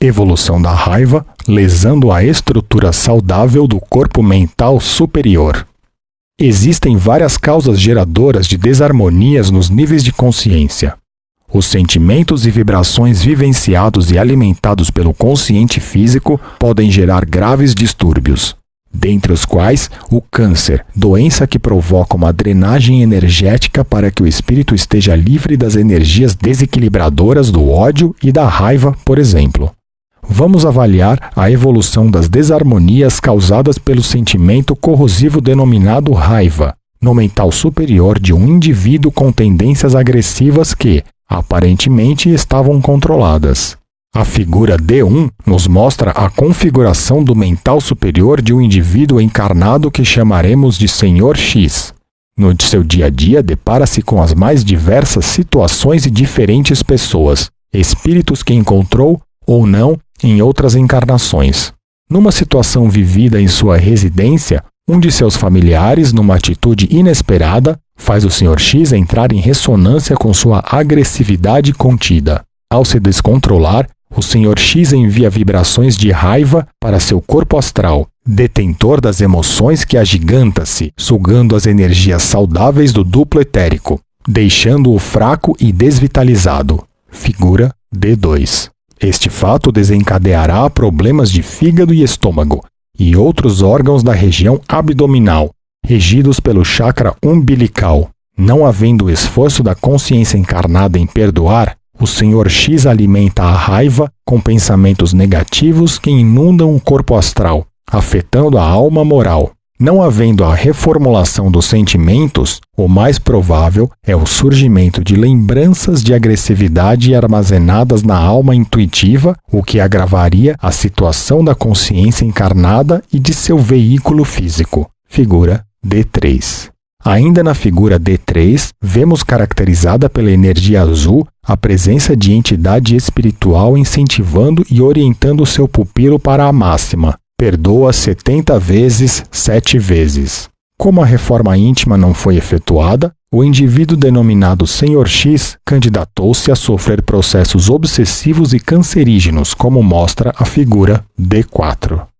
evolução da raiva, lesando a estrutura saudável do corpo mental superior. Existem várias causas geradoras de desarmonias nos níveis de consciência. Os sentimentos e vibrações vivenciados e alimentados pelo consciente físico podem gerar graves distúrbios, dentre os quais o câncer, doença que provoca uma drenagem energética para que o espírito esteja livre das energias desequilibradoras do ódio e da raiva, por exemplo vamos avaliar a evolução das desarmonias causadas pelo sentimento corrosivo denominado raiva, no mental superior de um indivíduo com tendências agressivas que, aparentemente, estavam controladas. A figura D1 nos mostra a configuração do mental superior de um indivíduo encarnado que chamaremos de Senhor X. No seu dia a dia, depara-se com as mais diversas situações e diferentes pessoas, espíritos que encontrou ou não em outras encarnações. Numa situação vivida em sua residência, um de seus familiares, numa atitude inesperada, faz o Sr. X entrar em ressonância com sua agressividade contida. Ao se descontrolar, o Sr. X envia vibrações de raiva para seu corpo astral, detentor das emoções que agiganta-se, sugando as energias saudáveis do duplo etérico, deixando-o fraco e desvitalizado. Figura D2. Este fato desencadeará problemas de fígado e estômago e outros órgãos da região abdominal, regidos pelo chakra umbilical. Não havendo esforço da consciência encarnada em perdoar, o Senhor X alimenta a raiva com pensamentos negativos que inundam o corpo astral, afetando a alma moral. Não havendo a reformulação dos sentimentos, o mais provável é o surgimento de lembranças de agressividade armazenadas na alma intuitiva, o que agravaria a situação da consciência encarnada e de seu veículo físico. Figura D3. Ainda na figura D3, vemos caracterizada pela energia azul a presença de entidade espiritual incentivando e orientando seu pupilo para a máxima, perdoa setenta vezes sete vezes. Como a reforma íntima não foi efetuada, o indivíduo denominado Senhor X candidatou-se a sofrer processos obsessivos e cancerígenos, como mostra a figura D4.